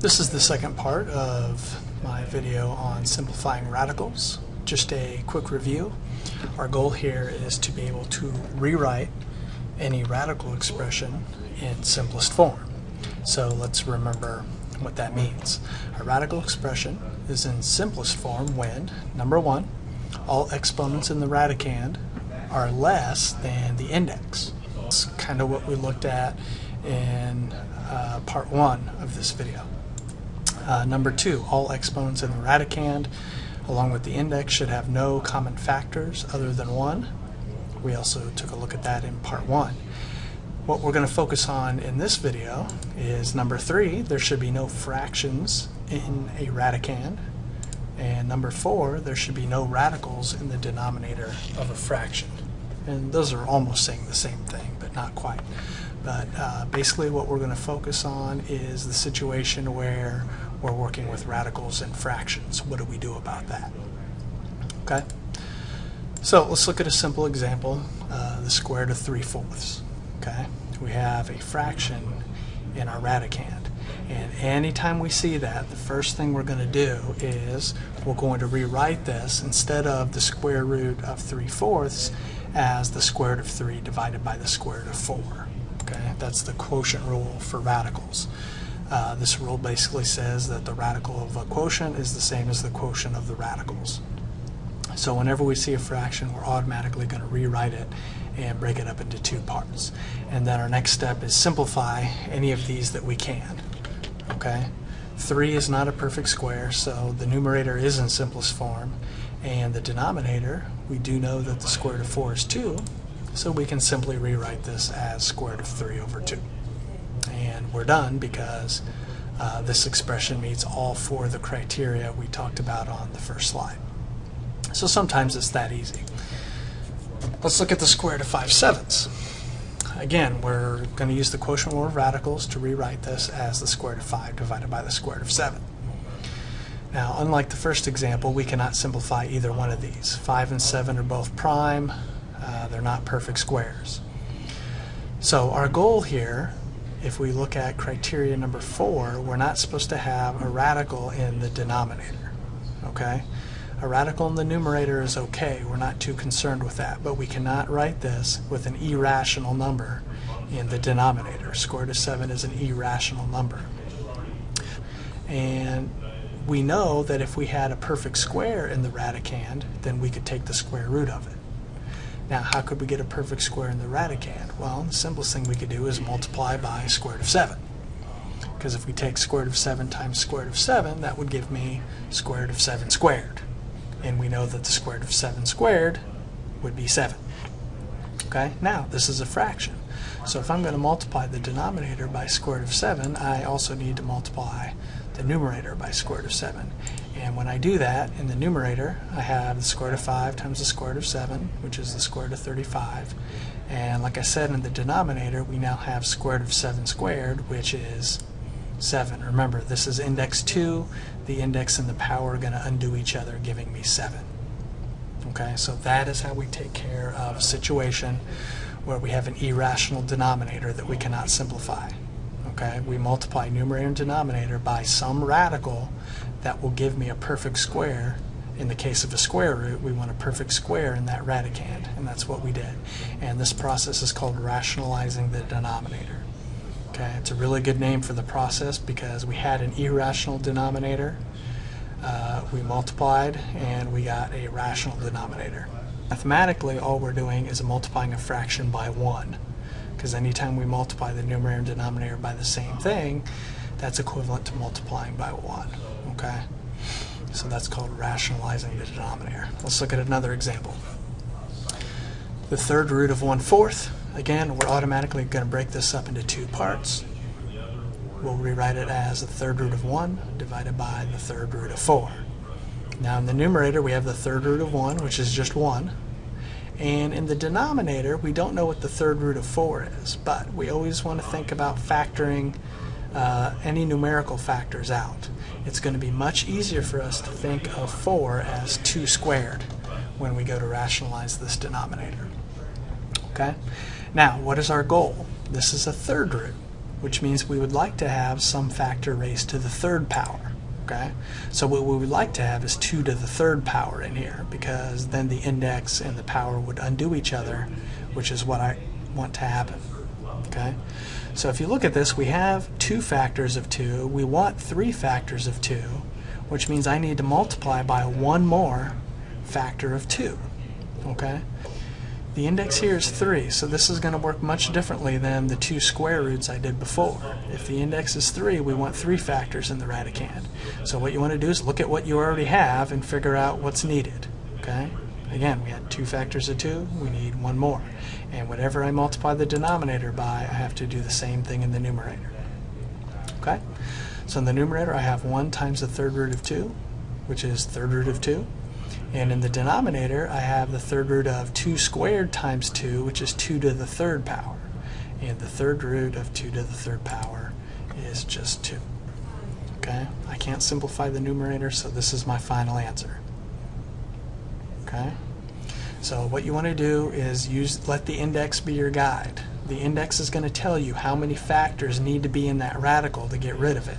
This is the second part of my video on simplifying radicals. Just a quick review. Our goal here is to be able to rewrite any radical expression in simplest form. So let's remember what that means. A radical expression is in simplest form when, number one, all exponents in the radicand are less than the index. It's kind of what we looked at in uh, part one of this video. Uh, number two, all exponents in the radicand along with the index should have no common factors other than one. We also took a look at that in part one. What we're going to focus on in this video is number three, there should be no fractions in a radicand. And number four, there should be no radicals in the denominator of a fraction. And those are almost saying the same thing, but not quite. But uh, basically what we're going to focus on is the situation where we're working with radicals and fractions. What do we do about that? Okay. So let's look at a simple example, uh, the square root of 3 fourths. Okay. We have a fraction in our radicand. And anytime we see that, the first thing we're going to do is we're going to rewrite this instead of the square root of 3 fourths as the square root of 3 divided by the square root of 4. Okay, that's the quotient rule for radicals. Uh, this rule basically says that the radical of a quotient is the same as the quotient of the radicals. So whenever we see a fraction, we're automatically going to rewrite it and break it up into two parts. And then our next step is simplify any of these that we can. Okay? 3 is not a perfect square, so the numerator is in simplest form. And the denominator, we do know that the square root of 4 is 2, so we can simply rewrite this as square root of 3 over 2. We're done because uh, this expression meets all four of the criteria we talked about on the first slide. So sometimes it's that easy. Let's look at the square root of 5 sevenths. Again, we're going to use the quotient rule of radicals to rewrite this as the square root of 5 divided by the square root of 7. Now, unlike the first example, we cannot simplify either one of these. 5 and 7 are both prime. Uh, they're not perfect squares. So our goal here, if we look at criteria number 4, we're not supposed to have a radical in the denominator. Okay? A radical in the numerator is okay. We're not too concerned with that. But we cannot write this with an irrational number in the denominator. Square root of 7 is an irrational number. And we know that if we had a perfect square in the radicand, then we could take the square root of it. Now, how could we get a perfect square in the radicand? Well, the simplest thing we could do is multiply by square root of 7. Because if we take square root of 7 times square root of 7, that would give me square root of 7 squared. And we know that the square root of 7 squared would be 7. Okay, now this is a fraction. So if I'm going to multiply the denominator by square root of 7, I also need to multiply the numerator by square root of 7. And when I do that, in the numerator, I have the square root of 5 times the square root of 7, which is the square root of 35. And like I said, in the denominator, we now have square root of 7 squared, which is 7. Remember, this is index 2. The index and the power are going to undo each other, giving me 7. Okay, so that is how we take care of a situation where we have an irrational denominator that we cannot simplify. Okay, we multiply numerator and denominator by some radical that will give me a perfect square. In the case of a square root, we want a perfect square in that radicand, and that's what we did. And this process is called rationalizing the denominator. Okay, it's a really good name for the process because we had an irrational denominator, uh, we multiplied, and we got a rational denominator. Mathematically, all we're doing is multiplying a fraction by 1 because anytime we multiply the numerator and denominator by the same thing, that's equivalent to multiplying by 1. Okay? So that's called rationalizing the denominator. Let's look at another example. The third root of 1 fourth. Again, we're automatically going to break this up into two parts. We'll rewrite it as the third root of 1 divided by the third root of 4. Now in the numerator we have the third root of 1, which is just 1. And in the denominator, we don't know what the third root of 4 is, but we always want to think about factoring uh, any numerical factors out. It's going to be much easier for us to think of 4 as 2 squared when we go to rationalize this denominator. Okay? Now, what is our goal? This is a third root. which means we would like to have some factor raised to the third power. Okay, so what we would like to have is 2 to the third power in here because then the index and the power would undo each other, which is what I want to happen. Okay, so if you look at this, we have two factors of 2. We want three factors of 2, which means I need to multiply by one more factor of 2. Okay, the index here is 3, so this is going to work much differently than the two square roots I did before. If the index is 3, we want three factors in the radicand. So what you want to do is look at what you already have and figure out what's needed. Okay? Again, we had two factors of 2, we need one more. And whatever I multiply the denominator by, I have to do the same thing in the numerator. Okay? So in the numerator, I have 1 times the third root of 2, which is third root of 2. And in the denominator, I have the third root of 2 squared times 2, which is 2 to the third power. And the third root of 2 to the third power is just 2. Okay, I can't simplify the numerator, so this is my final answer. Okay, so what you want to do is use let the index be your guide. The index is going to tell you how many factors need to be in that radical to get rid of it.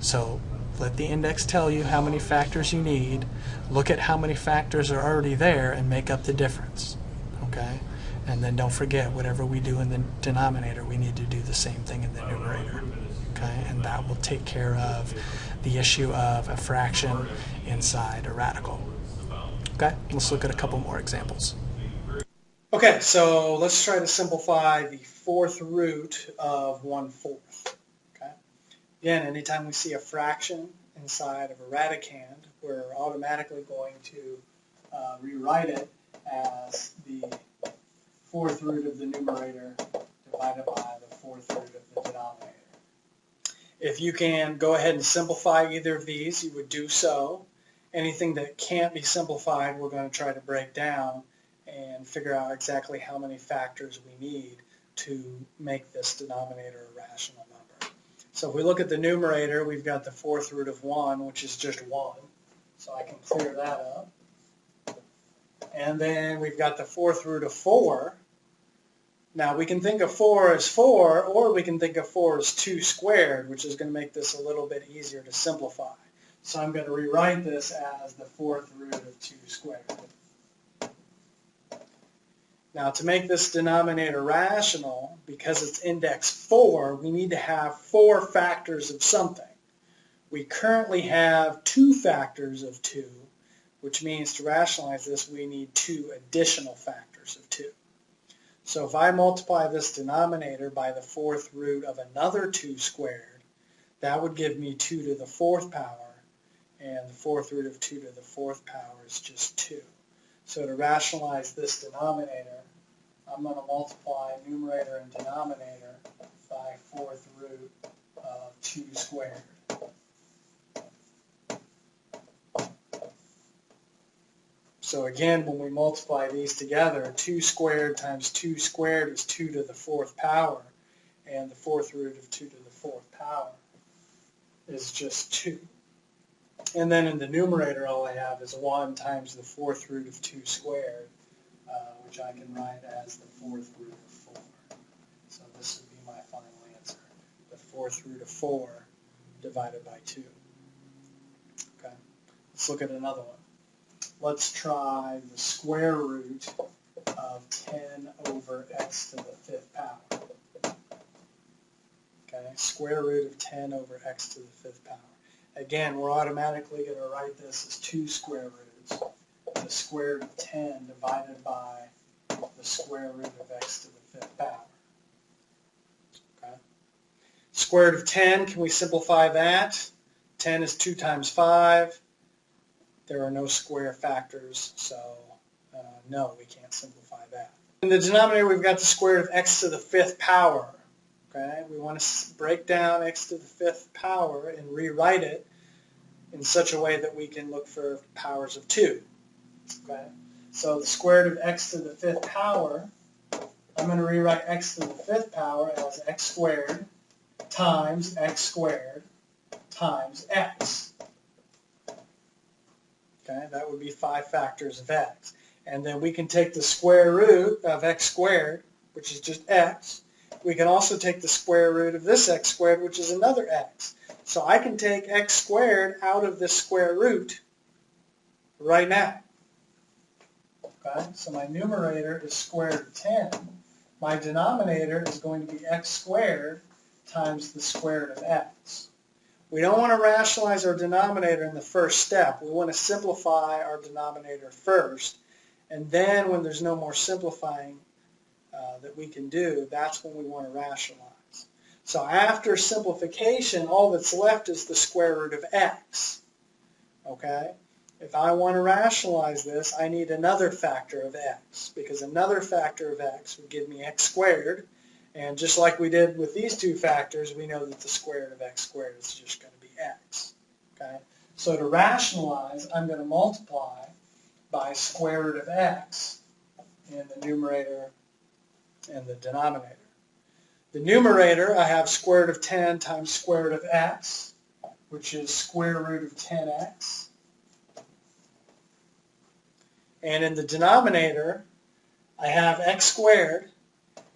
So let the index tell you how many factors you need. Look at how many factors are already there and make up the difference. Okay? And then don't forget, whatever we do in the denominator, we need to do the same thing in the numerator. Okay? And that will take care of the issue of a fraction inside a radical. Okay? Let's look at a couple more examples. Okay, so let's try to simplify the fourth root of 1 fourth. Again, anytime we see a fraction inside of a radicand, we're automatically going to uh, rewrite it as the fourth root of the numerator divided by the fourth root of the denominator. If you can go ahead and simplify either of these, you would do so. Anything that can't be simplified, we're going to try to break down and figure out exactly how many factors we need to make this denominator a rational number. So if we look at the numerator, we've got the fourth root of 1, which is just 1. So I can clear that up. And then we've got the fourth root of 4. Now we can think of 4 as 4, or we can think of 4 as 2 squared, which is going to make this a little bit easier to simplify. So I'm going to rewrite this as the fourth root of 2 squared. Now to make this denominator rational, because it's index 4, we need to have four factors of something. We currently have two factors of 2, which means to rationalize this we need two additional factors of 2. So if I multiply this denominator by the fourth root of another 2 squared, that would give me 2 to the fourth power, and the fourth root of 2 to the fourth power is just 2. So to rationalize this denominator, I'm going to multiply numerator and denominator by fourth root of 2 squared. So again, when we multiply these together, 2 squared times 2 squared is 2 to the fourth power, and the fourth root of 2 to the fourth power is just 2. And then in the numerator, all I have is 1 times the fourth root of 2 squared, uh, which I can write as the fourth root of 4. So this would be my final answer, the fourth root of 4 divided by 2. Okay, let's look at another one. Let's try the square root of 10 over x to the fifth power. Okay, square root of 10 over x to the fifth power. Again, we're automatically going to write this as two square roots. The square root of 10 divided by the square root of x to the fifth power. Okay. Square root of 10, can we simplify that? 10 is 2 times 5. There are no square factors, so uh, no, we can't simplify that. In the denominator, we've got the square root of x to the fifth power. Okay, we want to break down x to the fifth power and rewrite it in such a way that we can look for powers of 2. Okay, so the square root of x to the fifth power, I'm going to rewrite x to the fifth power as x squared times x squared times x. Okay, that would be five factors of x. And then we can take the square root of x squared, which is just x, we can also take the square root of this x squared, which is another x. So I can take x squared out of the square root right now. Okay, so my numerator is square root of 10. My denominator is going to be x squared times the square root of x. We don't want to rationalize our denominator in the first step. We want to simplify our denominator first. And then when there's no more simplifying uh, that we can do, that's when we want to rationalize. So after simplification, all that's left is the square root of x. Okay? If I want to rationalize this, I need another factor of x, because another factor of x would give me x squared, and just like we did with these two factors, we know that the square root of x squared is just going to be x. Okay? So to rationalize, I'm going to multiply by square root of x in the numerator and the denominator. The numerator, I have square root of 10 times square root of x, which is square root of 10x. And in the denominator, I have x squared.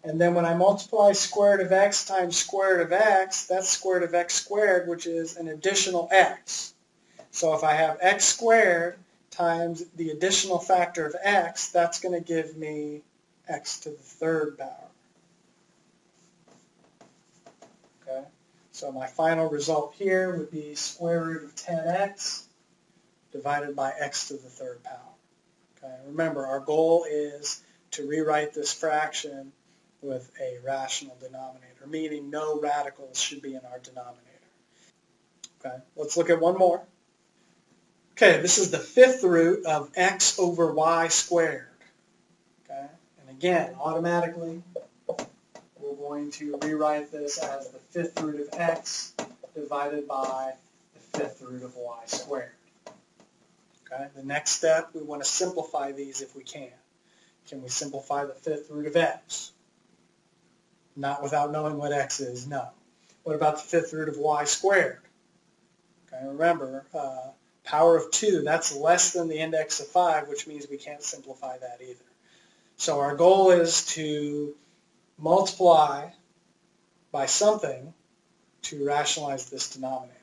And then when I multiply square root of x times square root of x, that's square root of x squared, which is an additional x. So if I have x squared times the additional factor of x, that's going to give me x to the third power. So my final result here would be square root of 10x divided by x to the third power. Okay, remember our goal is to rewrite this fraction with a rational denominator, meaning no radicals should be in our denominator. Okay, let's look at one more. Okay, this is the fifth root of x over y squared. Okay, and again, automatically, we're going to rewrite this as the fifth root of x divided by the fifth root of y squared. Okay, the next step, we want to simplify these if we can. Can we simplify the fifth root of x? Not without knowing what x is, no. What about the fifth root of y squared? Okay, remember, uh, power of 2, that's less than the index of 5, which means we can't simplify that either. So our goal is to multiply by something to rationalize this denominator.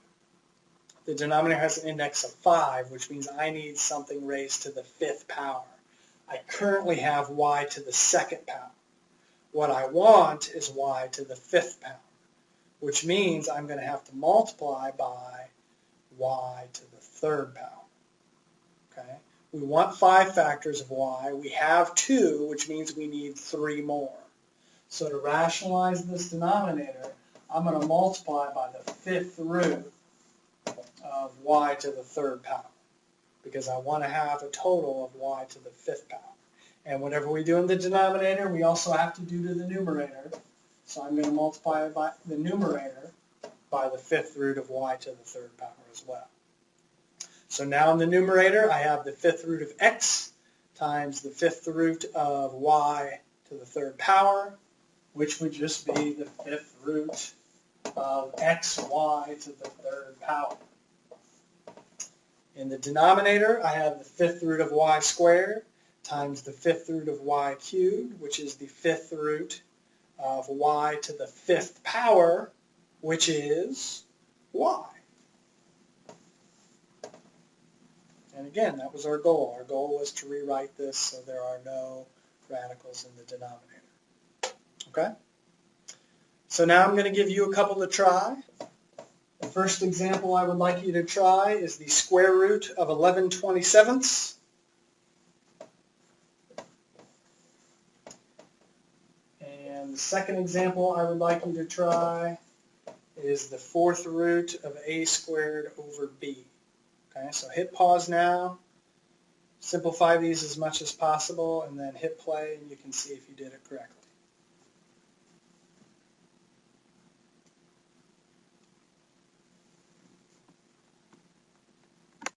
The denominator has an index of 5, which means I need something raised to the fifth power. I currently have y to the second power. What I want is y to the fifth power, which means I'm going to have to multiply by y to the third power. Okay? We want five factors of y. We have two, which means we need three more. So to rationalize this denominator, I'm going to multiply by the fifth root of y to the third power because I want to have a total of y to the fifth power. And whatever we do in the denominator, we also have to do to the numerator. So I'm going to multiply by the numerator by the fifth root of y to the third power as well. So now in the numerator, I have the fifth root of x times the fifth root of y to the third power, which would just be the fifth root of xy to the third power. In the denominator, I have the fifth root of y squared times the fifth root of y cubed, which is the fifth root of y to the fifth power, which is y. And again, that was our goal. Our goal was to rewrite this so there are no radicals in the denominator. Okay? So now I'm going to give you a couple to try. The first example I would like you to try is the square root of 11 27ths. And the second example I would like you to try is the fourth root of a squared over b. Okay, so hit pause now, simplify these as much as possible, and then hit play and you can see if you did it correctly.